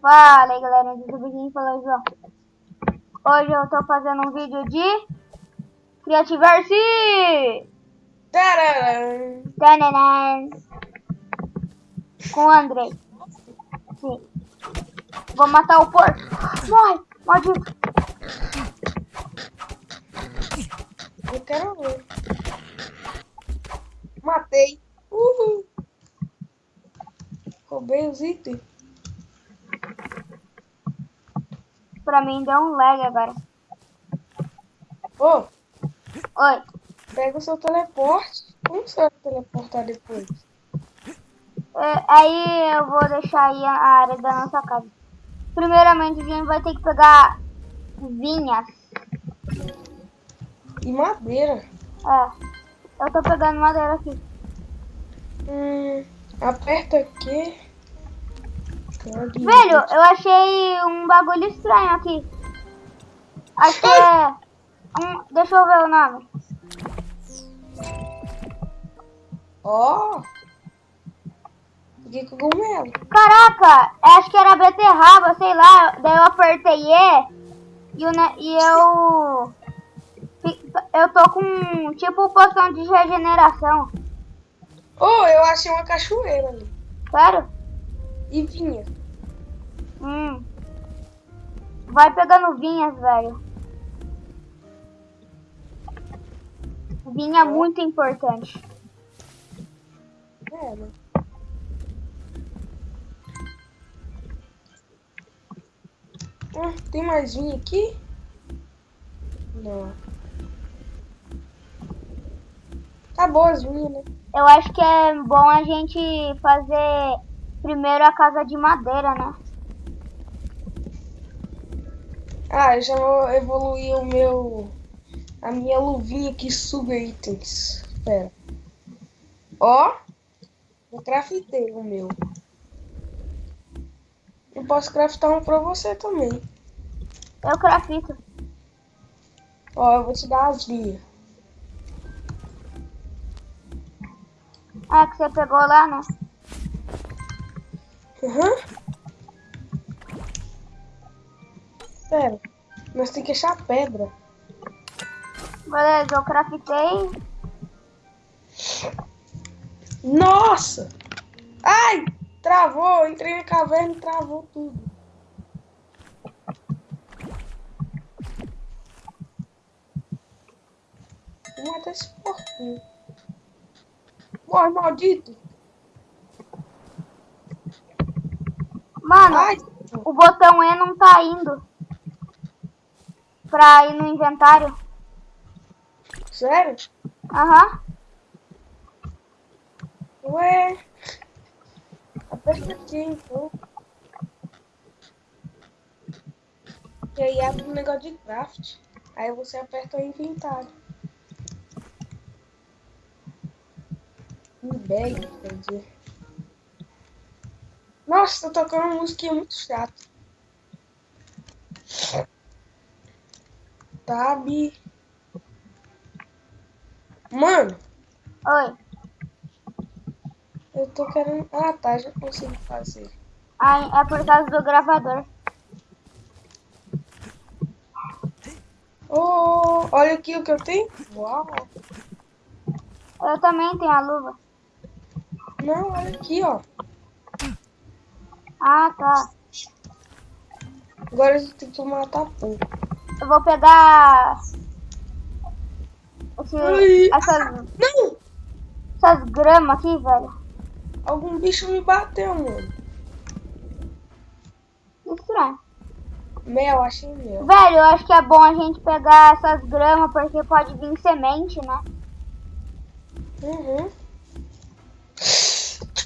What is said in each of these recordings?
Fala aí galera, do Biquinho falou João. Hoje eu tô fazendo um vídeo de Criativerse! Tcharam! Tananan. Com o Andrei. Sim. Vou matar o porco. Morre! Maldito! Eu quero ver. Matei. Uhul. Roubei os itens. Pra mim deu um lag agora. Ô, Oi. pega o seu teleporte. Como você vai teleportar depois? É, aí eu vou deixar aí a área da nossa casa. Primeiramente a gente vai ter que pegar vinhas. E madeira. É. Eu tô pegando madeira aqui. Hum, aperta aqui. Velho, eu achei um bagulho estranho aqui. Acho que é. Um, deixa eu ver o nome. Ó. Que cogumelo. Caraca, acho que era beterraba, sei lá. Daí eu apertei E e, ne- e eu. Eu tô com tipo poção de regeneração. Oh, eu achei uma cachoeira ali. Sério? E vinha. Hum. Vai pegando vinhas, velho. Vinha é muito importante. É? Ah, tem mais vinha aqui? Não. Acabou as vinhas, né? Eu acho que é bom a gente fazer primeiro a casa de madeira, né? Ah, eu já vou evoluir o meu. A minha luvinha que suga itens. Espera. Ó. Eu craftei o meu. Eu posso craftar um pra você também. Eu crafito. Ó, eu vou te dar as vinhas. Ah, que você pegou lá, né? Aham. Pera. Nós tem que achar pedra. Beleza, eu craftei. Nossa! Ai! Travou! Entrei na caverna e travou tudo. Vou matar esse porquinho. Morre, maldito! Mano, Ai! o botão E não tá indo. Pra ir no inventário. Sério? Aham. Ué! Aperta aqui então. E aí abre um negócio de craft. Aí você aperta o inventário. Me bag, quer dizer. Nossa, tá tocando uma musiquinha muito chata. Tab. Mano, Oi. eu tô querendo. Ah tá, já consegui fazer. Ai, é por causa do gravador. Oh, olha aqui o que eu tenho. Uau! Eu também tenho a luva. Não, olha aqui, ó. Ah, tá. Agora a gente tem que matar pouco. Eu vou pegar. Esse, Ai. essas, Não! essas gramas aqui, velho. Algum bicho me bateu, mano. Estranho. Mel, achei mel. Velho, eu acho que é bom a gente pegar essas gramas porque pode vir semente, né? Uhum.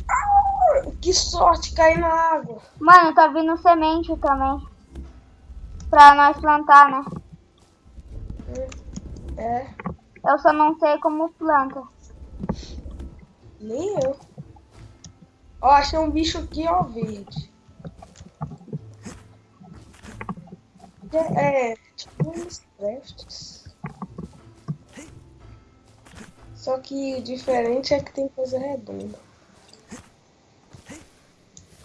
Ah, Que sorte cair na água. Mano, tá vindo semente também. Pra nós plantar, né? É, Eu só não sei como planta. nem eu. Ó, achei um bicho aqui, ó, verde. É, é tipo uns crafts. Só que diferente é que tem coisa redonda.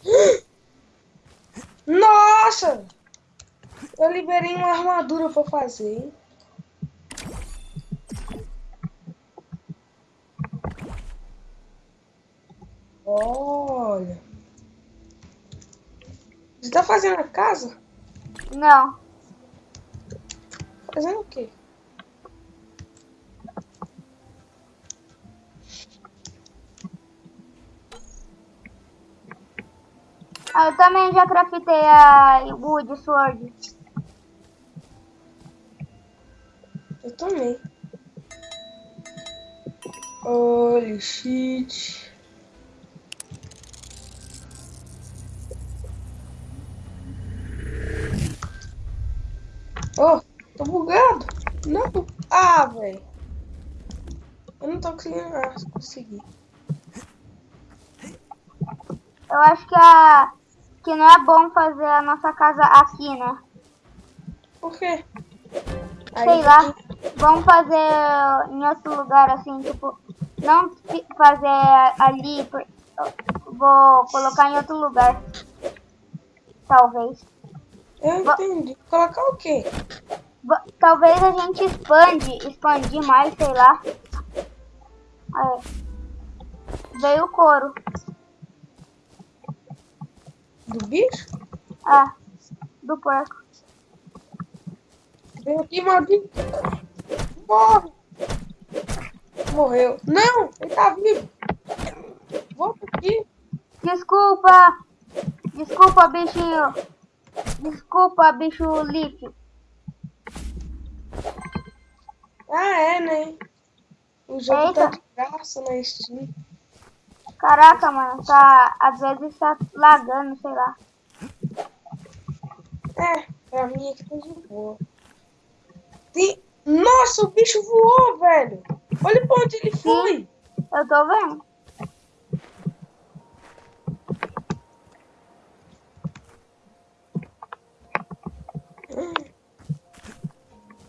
Nossa! Eu liberei uma armadura pra fazer? Olha. Você tá fazendo a casa? Não. Fazendo o quê? Ah, eu também já craftei a Wood Sword. Eu também. Holy shit. Oh, tô bugado. Não. Ah, velho. Eu não tô conseguindo. Ah, consegui. Eu acho que a que não é bom fazer a nossa casa aqui, né? Por quê? Sei Aí, lá. Vamos fazer em outro lugar assim, tipo, não fazer ali, vou colocar em outro lugar. Talvez. Eu entendi. Colocar o quê? Talvez a gente expande, expandir mais, sei lá. Aí. Veio o couro. Do bicho? Ah, do porco. Vem aqui, maldito. Morre. Morreu. Não, ele tá vivo. Volta aqui. Desculpa. Desculpa, bichinho. Desculpa, bicho Leaf. Ah, é, né? O jogo Eita. tá de graça na Steam. Caraca, mano, tá. Às vezes tá lagando, sei lá. É, pra mim aqui tá de boa. Tem... Nossa, o bicho voou, velho. Olha pra onde ele foi. Eu tô vendo.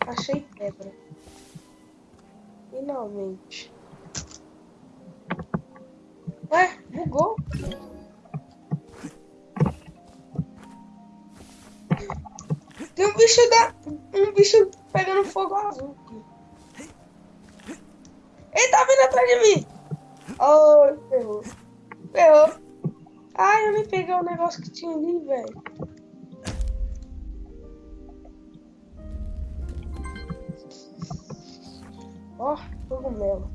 Achei pedra. Finalmente. Ué, bugou. Tem um bicho da. Um bicho fogo azul. Ele tá vindo atrás de mim! Oh, ferrou. Ferrou. Ai, eu nem peguei o negócio que tinha ali, velho. Ó, oh, cogumelo.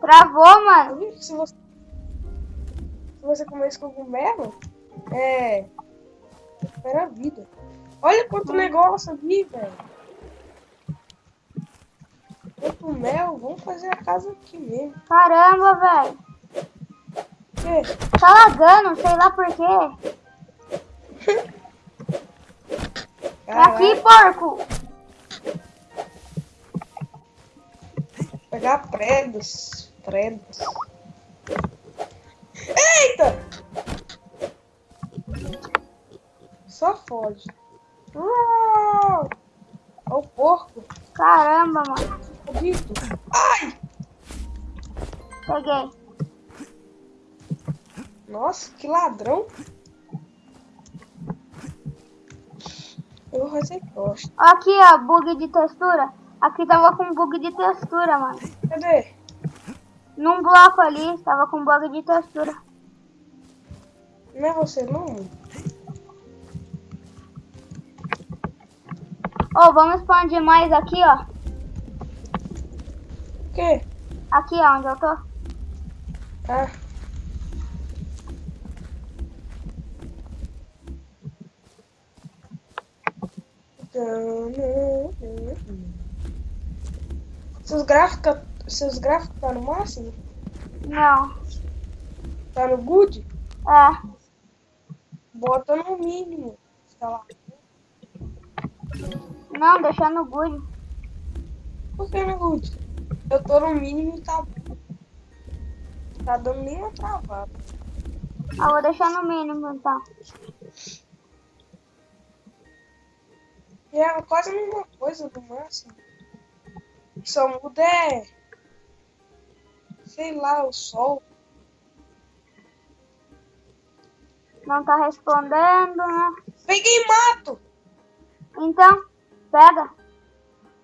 Travou, mano. Se você, se você comer esse cogumelo, é. Recupera a vida. Olha quanto hum. negócio ali, velho. Quanto mel, vamos fazer a casa aqui mesmo. Caramba, velho. Tá lagando, sei lá por quê. é aqui, porco. Pegar pregos credos. Eita! Só foge. Olha o porco. Caramba, mano. Dito. Ai! Peguei. Nossa, que ladrão. Eu vou fazer costa. Aqui, ó, bug de textura. Aqui tava com bug de textura, mano. Cadê? Num bloco ali, estava com bug de textura. Não é você não? Ó, oh, vamos expandir mais aqui, ó. O quê? Aqui, ó, onde eu tô. Ah. Seus gráficos seus gráficos tá no máximo? Não. Tá no good? É. Bota no mínimo. Tá lá. Não, deixa no good. Por que no good? Eu tô no mínimo e tá. Tá dando nem uma travada. Ah, vou deixar no mínimo então. É quase a mesma coisa do máximo. Só muda é sei lá, o sol. Não tá respondendo, né? Peguei mato. Então, pega.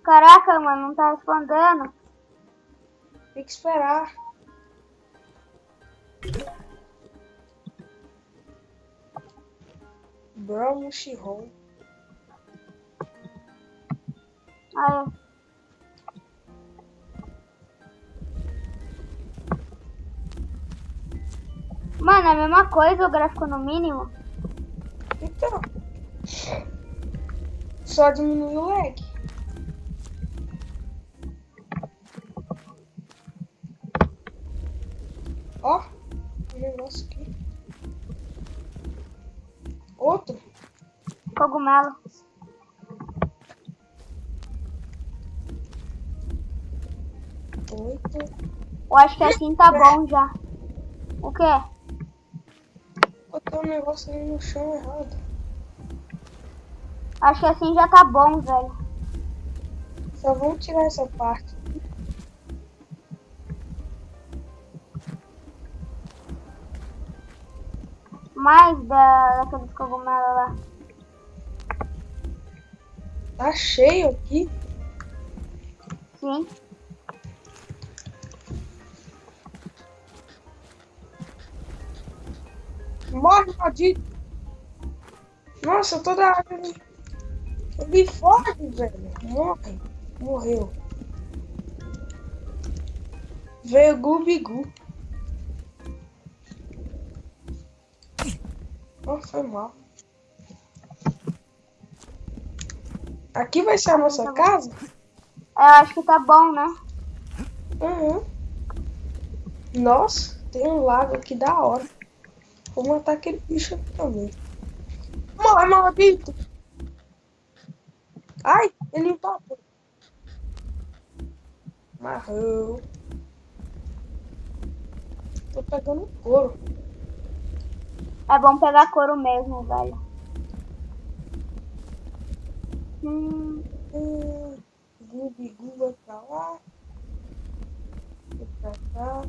Caraca, mano, não tá respondendo. Tem que esperar. Brown Shihon. Aí. Mano, é a mesma coisa o gráfico no mínimo. Então. Só diminui o lag. Ó, um negócio aqui. Outro. Cogumelo. Oito. Eu acho que assim tá bom já. O quê? Botou um negócio ali no chão errado. Acho que assim já tá bom, velho. Só vamos tirar essa parte. Mais da, daqueles cogumelos lá. Tá cheio aqui. Sim. Morre, maldito. Nossa, toda a água Ele foge, velho. Morre. Morreu. Veio Gubigu. Oh, foi mal. Aqui vai ser a nossa casa? Eu acho que tá bom, né? Uhum. Nossa, tem um lago aqui da hora. Vou matar aquele bicho aqui também. Morre, maldito! Ai, ele empatou. Marrou. Tô pegando couro. É bom pegar couro mesmo, velho. Hum, Hum, Gubigu vai pra lá. Vai pra cá.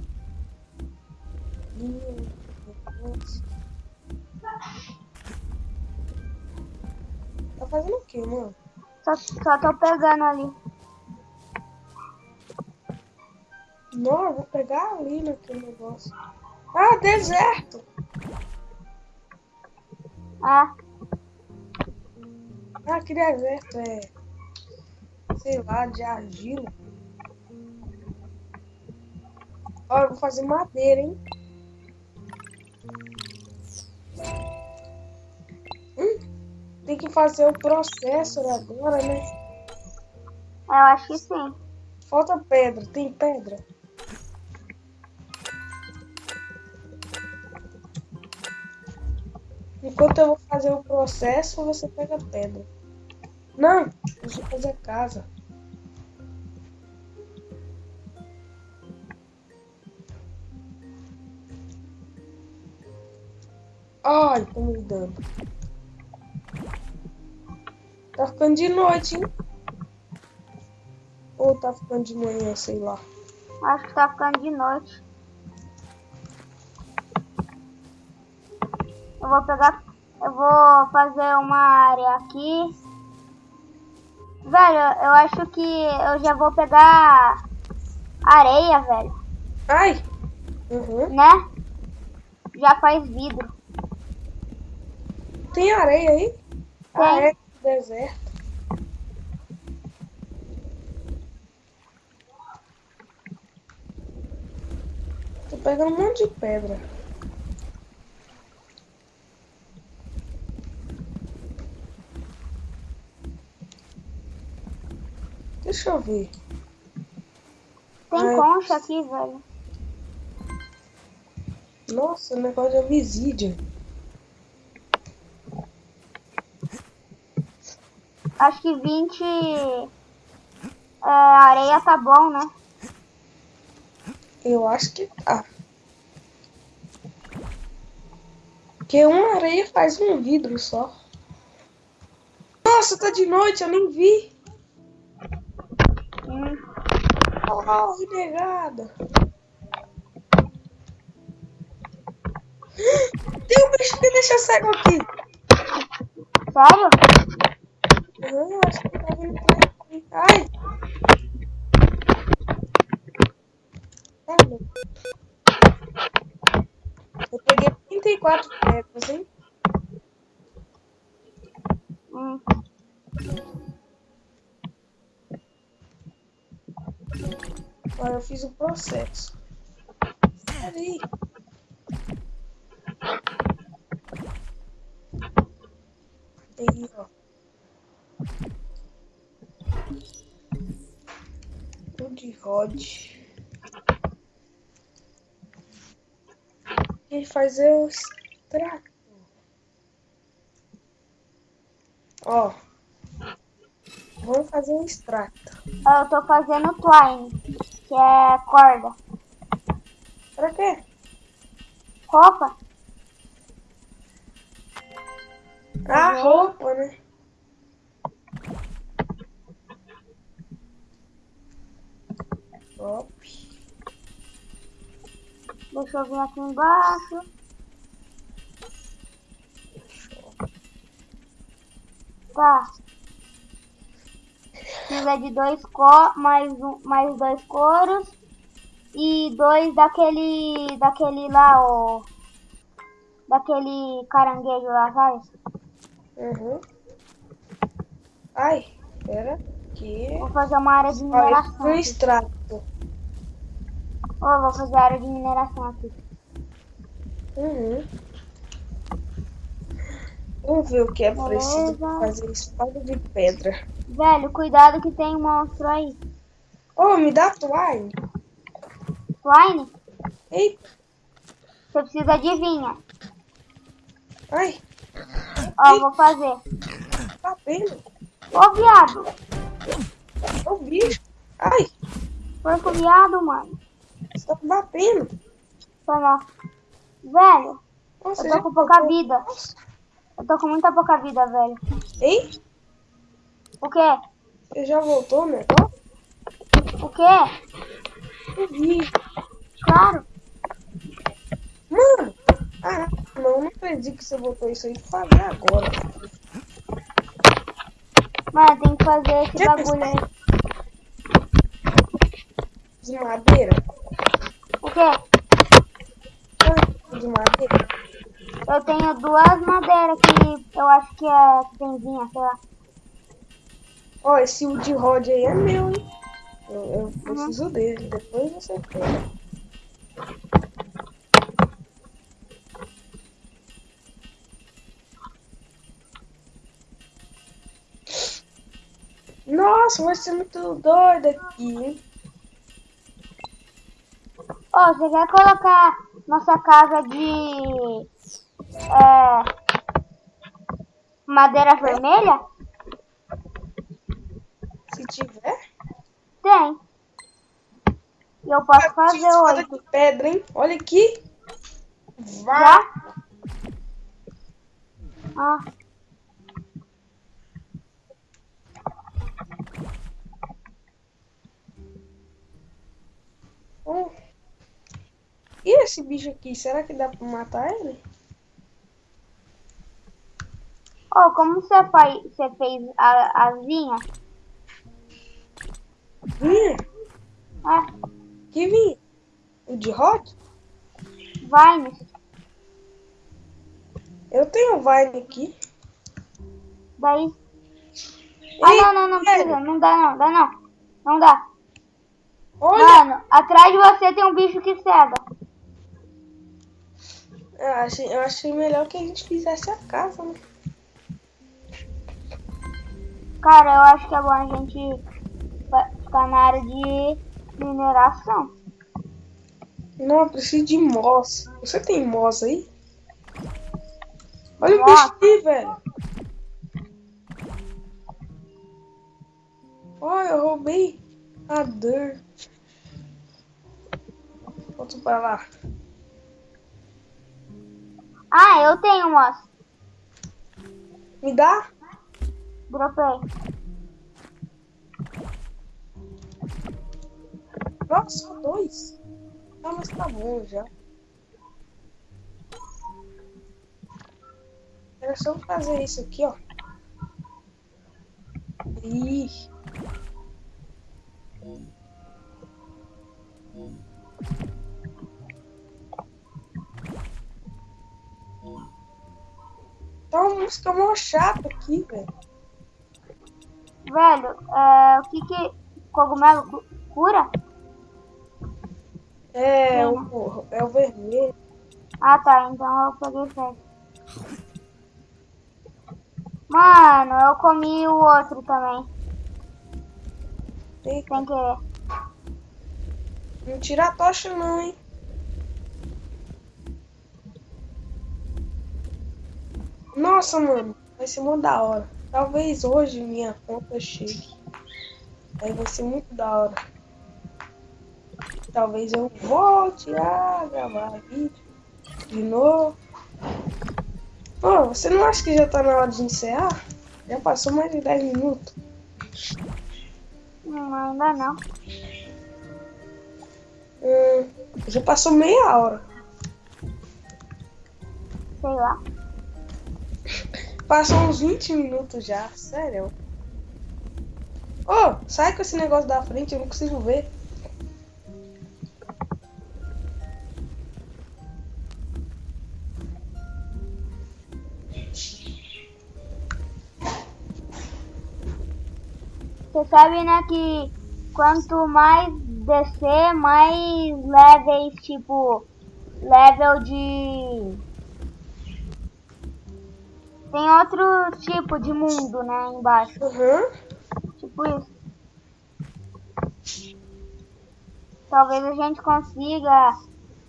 Linha, depois. Tá fazendo o que, mano? Só, só tô pegando ali. Não, eu vou pegar ali naquele negócio. Ah, deserto! Ah, Ah, que deserto é. Sei lá, de argila. Ó, eu vou fazer madeira, hein? Tem que fazer o processor agora, né? eu acho que sim. Falta pedra. Tem pedra? Enquanto eu vou fazer o processo, você pega a pedra. Não, deixa eu fazer a casa. Ai, tô me dando. Tá ficando de noite, hein? Ou tá ficando de manhã, sei lá. Acho que tá ficando de noite. Eu vou pegar. Eu vou fazer uma área aqui. Velho, eu acho que eu já vou pegar areia, velho. Ai! Uhum. Né? Já faz vidro. Tem areia aí? Tem. É deserto. Tô pegando um monte de pedra. Deixa eu ver. Tem Ai. concha aqui, velho. Nossa, negócio de obsidian. Acho que 20 é, areia tá bom, né? Eu acho que tá. Porque uma areia faz um vidro só. Nossa, tá de noite, eu nem vi. Hum, Corre, negada. Tem um bicho que deixa cego aqui. Sério? Eu acho que tá vindo aqui. Ai! Tá. Eu peguei 34 pedras, hein? Hum. Agora eu fiz o processo. Peraí. Aí, ó. Tudo rod. Ele fazer o extrato. Ó. Vamos fazer um extrato. Eu tô fazendo twine, que é corda. Pra quê? Roupa? Ah, roupa, né? Deixa eu vir aqui embaixo. Tá. Precisa de dois co mais um, mais dois couros e dois daquele daquele lá o daquele caranguejo lá, sabe? Uhum. Ai, pera aqui. Vou fazer uma área de mineração. um aqui. extrato. Ó, vou fazer área de mineração aqui. Uhum. Vamos ver o que é preciso fazer espada de pedra. Velho, cuidado que tem um monstro aí. Oh, me dá twine. Twine, Eita, você precisa de vinha. ai, Ó, vou fazer. tá vendo? Ô, viado. Ô bicho. Ai, Porco viado, mano. Você tá me batendo. Foi mal. Velho, Nossa, eu tô com pouca vida. Eu tô com muita pouca vida, velho. Ei, O quê? você já voltou negócio? O quê? Eu vi. Claro. Mano, ah, não, não acredito que você botou isso aí fazer agora. Mano, tem que fazer esse Já bagulho aí. De madeira? De madeira? Eu tenho duas madeiras que eu acho que é vinha, sei lá. Ó, esse wood rod aí é meu, hein? Eu, eu preciso dele, depois você pega. Nossa, vai ser muito doido aqui, hein? Você quer colocar nossa casa de é, madeira vermelha? Se tiver. Tem. E eu posso fazer oito. de pedra, hein? Olha aqui. Vá. Já? Ah, Hum. E esse bicho aqui, será que dá pra matar ele? Ô, como você, faz, você fez a, as vinhas? Vinha? É, Que vinha? O de rod? vines. Eu tenho Vine aqui. Daí. Ah, não, não, não precisa. Não dá, não. Dá, não. Não dá. Olha, Mano, atrás de você tem um bicho que cega. Eu achei, eu achei melhor que a gente fizesse a casa, né? Cara, eu acho que é bom a gente ficar na área de mineração. Não, eu preciso de moss. Você tem moss aí? Olha o Moss? bicho aqui, velho. Olha, eu roubei a dirt. Volto pra lá. Ah, eu tenho, moço. Me dá? Dropei. Nossa, só dois. Ah, mas tá bom já. Era só fazer isso aqui, ó. Ih. Música mó chata aqui, velho. Velho, é, o que que cogumelo cu- cura? É, o, é o vermelho. Ah tá, então eu peguei certo. Mano, eu comi o outro também, Eita, sem querer. não tira a tocha não, hein. Nossa, mano, vai ser muito da hora. Talvez hoje minha conta chegue. Aí vai ser muito da hora. Talvez eu volte a gravar vídeo de novo. Ô, você não acha que já tá na hora de encerrar? Já passou mais de 10 minutos. Hum, ainda não. Hum, já passou meia hora. Sei lá. Passou uns 20 minutos já, sério. Ô, sai com esse negócio da frente, eu não consigo ver. Você sabe, né, que quanto mais descer, mais levels, tipo, level de... Tem outro tipo de mundo, né, embaixo. Aham. Tipo isso. Talvez a gente consiga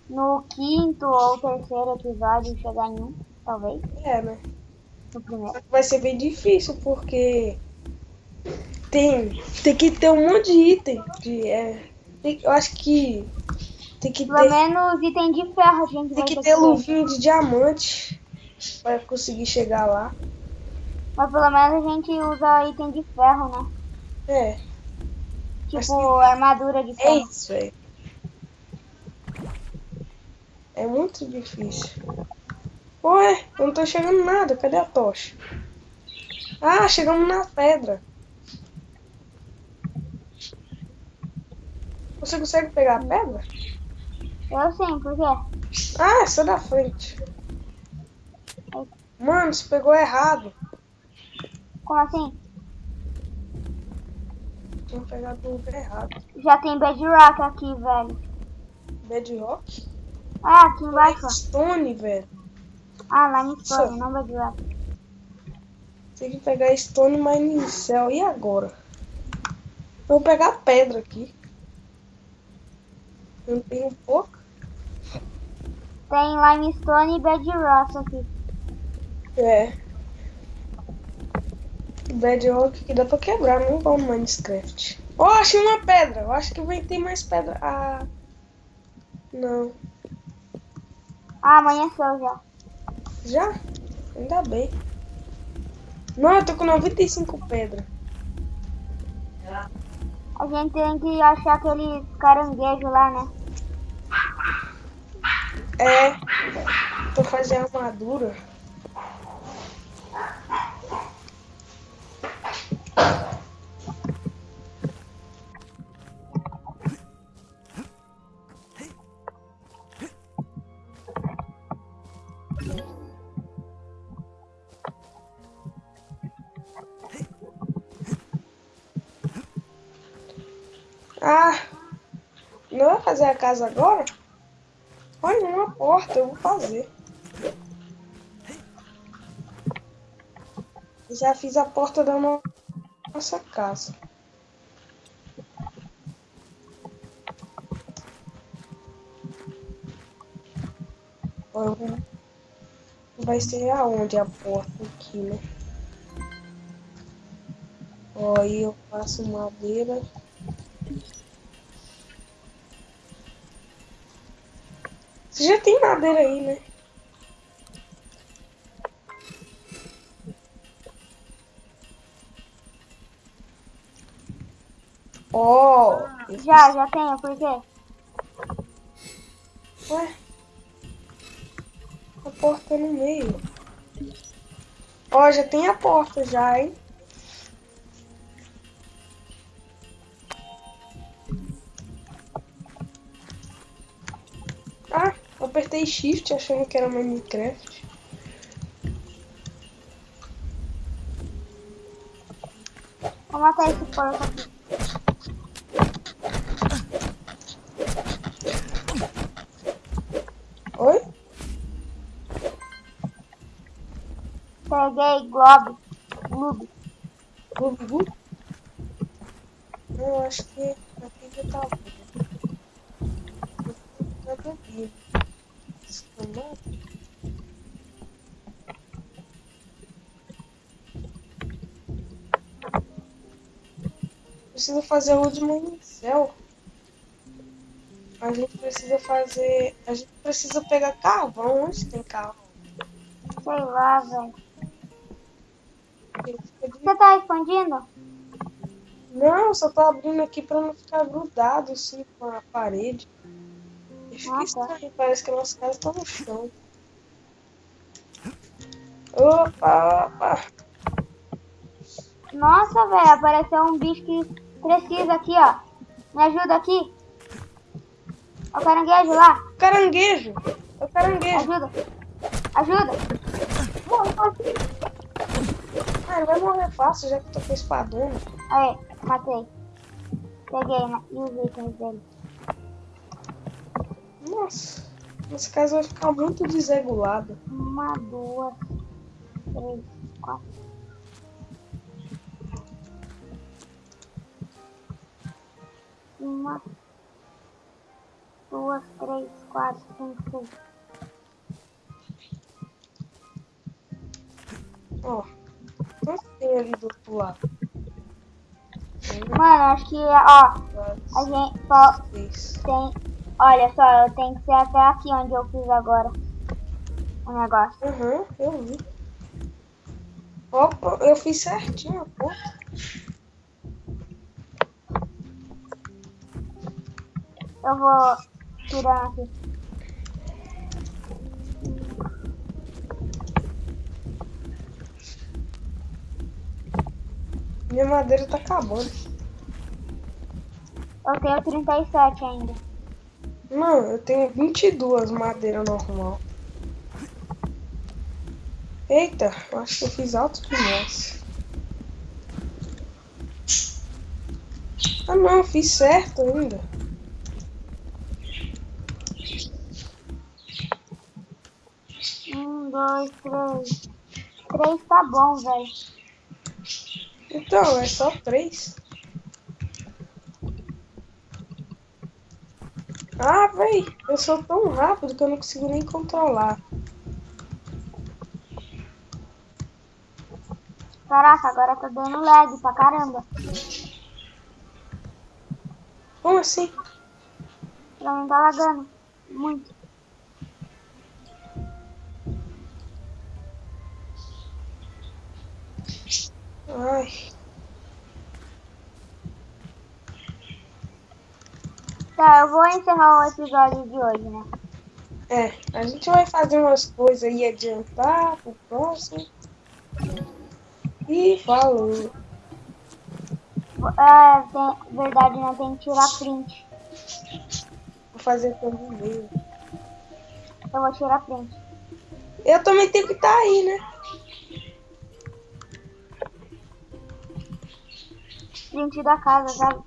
no quinto ou terceiro episódio chegar em um, talvez, É, né? no primeiro. Só que vai ser bem difícil porque tem, tem que ter um monte de item. De, é, tem- eu acho que tem que Pelo ter, menos item de ferro a gente tem vai que ter luvinha de diamante para conseguir chegar lá. Mas pelo menos a gente usa item de ferro, né? É, Tipo armadura de é ferro. isso, velho. É muito difícil. Ué, eu não tô chegando nada. Cadê a tocha? Ah, chegamos na pedra. Você consegue pegar a pedra? Eu sim, por quê? Ah, essa da frente. Mano, você pegou errado. Como assim? Tinha pegado o lugar errado. Já tem bedrock aqui, velho. Bedrock? Ah, aqui embaixo. Stone, velho. Ah, limestone, não bedrock. Tem que pegar Stone Mining Cell. E agora? Eu vou pegar pedra aqui. Eu tenho pouco. Tem limestone e bedrock aqui. É. Bedrock que dá pra quebrar, não igual Minecraft. Oh, achei uma pedra. Eu acho que vai ter mais pedra. Ah. Não. Ah, amanheceu já. Já? Ainda bem. Não, eu tô com 95 pedras. A gente tem que achar aquele caranguejo lá, né? É. Tô fazendo armadura. Ah, não vai fazer a casa agora? Olha, uma porta, eu vou fazer. Já fiz a porta da no- nossa casa. Vai ser aonde a porta aqui, né? Aí eu faço madeira. Você já tem madeira aí, né? Ó, eu Já, já tenho, por quê? Ué? A porta no meio. Ó, já tem a porta já, hein? Ah, eu apertei shift achando que era Minecraft. Vou matar esse porco aqui. Oi? Peguei Globo. Eu acho que aqui já tá. Nada a ver. Precisa fazer o de céu. A gente precisa fazer. A gente precisa pegar carvão. Onde tem carvão? Sei lá, velho. Você tá expandindo? Não, só tô abrindo aqui pra não ficar grudado assim com a parede. E fica tá. estranho, parece que a nossa casa tá no chão. Opa, opa. Nossa, velho, apareceu um bicho que precisa aqui, ó. Me ajuda aqui. O caranguejo lá. Caranguejo! É o caranguejo! Ajuda. Ajuda. Morre, morre. Ah, ele vai morrer fácil já que tô com espadona. Aí, matei. Peguei né? e os itens dele. Nossa, nossa casa vai ficar muito desregulada. Uma, duas, três, quatro. Uma, duas, três, quatro, cinco, seis. Ó, tem ali do outro lado? Mano, acho que, ó, a gente só seis. tem. Olha só, eu tenho que ser até aqui onde eu fiz agora o negócio. Aham, eu vi. Opa, eu fiz certinho conta. Eu vou tirando aqui. Minha madeira tá acabando. Eu tenho 37 ainda. Não, eu tenho 22 madeira normal. Eita, eu acho que eu fiz alto demais. Ah não, fiz certo ainda. Um, dois, três. Três tá bom, velho. Então, é só três. Ah, véi, eu sou tão rápido que eu não consigo nem controlar. Caraca, agora tá dando lag pra caramba. Como assim? Pra mim tá lagando. Muito. Ai, Tá, eu vou encerrar o episódio de hoje, né? é, a gente vai fazer umas coisas aí adiantar pro próximo. E falou. É, tem, verdade, né? Tem que tirar print. Vou fazer também. Eu vou tirar print. Eu também tenho que estar aí, né? Print da casa, sabe?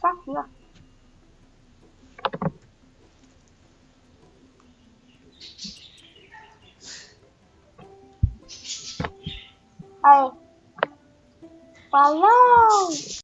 Tá aqui, ó. Aí. Falou!